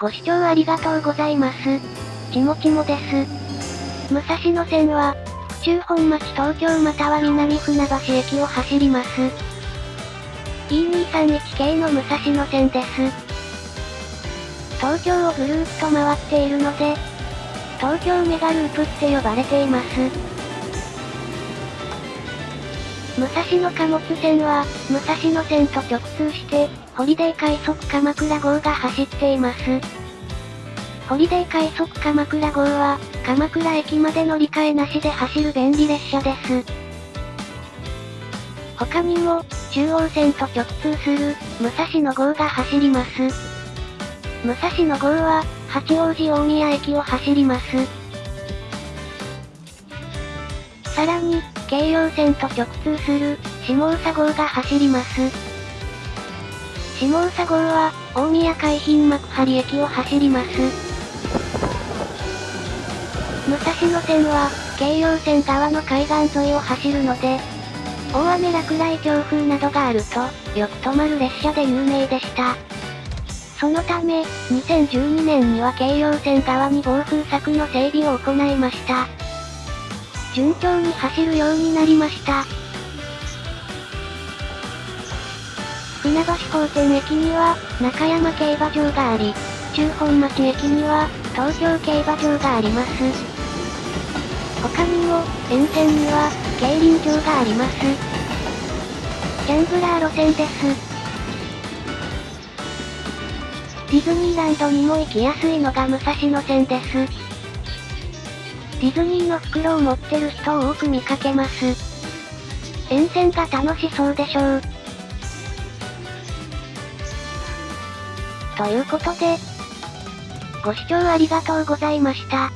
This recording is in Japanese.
ご視聴ありがとうございます。ちもちもです。武蔵野線は、府中本町東京または南船橋駅を走ります。E231 系の武蔵野線です。東京をぐるーっと回っているので、東京メガループって呼ばれています。武蔵野貨物線は、武蔵野線と直通して、ホリデー快速鎌倉号が走っています。ホリデー快速鎌倉号は、鎌倉駅まで乗り換えなしで走る便利列車です。他にも、中央線と直通する、武蔵野号が走ります。武蔵野号は、八王子大宮駅を走ります。さらに、京葉線と直通する、下総号が走ります。下総号は、大宮海浜幕張駅を走ります。武蔵野線は、京葉線側の海岸沿いを走るので、大雨落雷強風などがあると、よく止まる列車で有名でした。そのため、2012年には京葉線側に暴風柵の整備を行いました。順調に走るようになりました。船橋高専駅には、中山競馬場があり、中本町駅には、東京競馬場があります。他にも、沿線には、競輪場があります。ギャンブラー路線です。ディズニーランドにも行きやすいのが武蔵野線です。ディズニーの袋を持ってる人を多く見かけます。沿線が楽しそうでしょう。ということで、ご視聴ありがとうございました。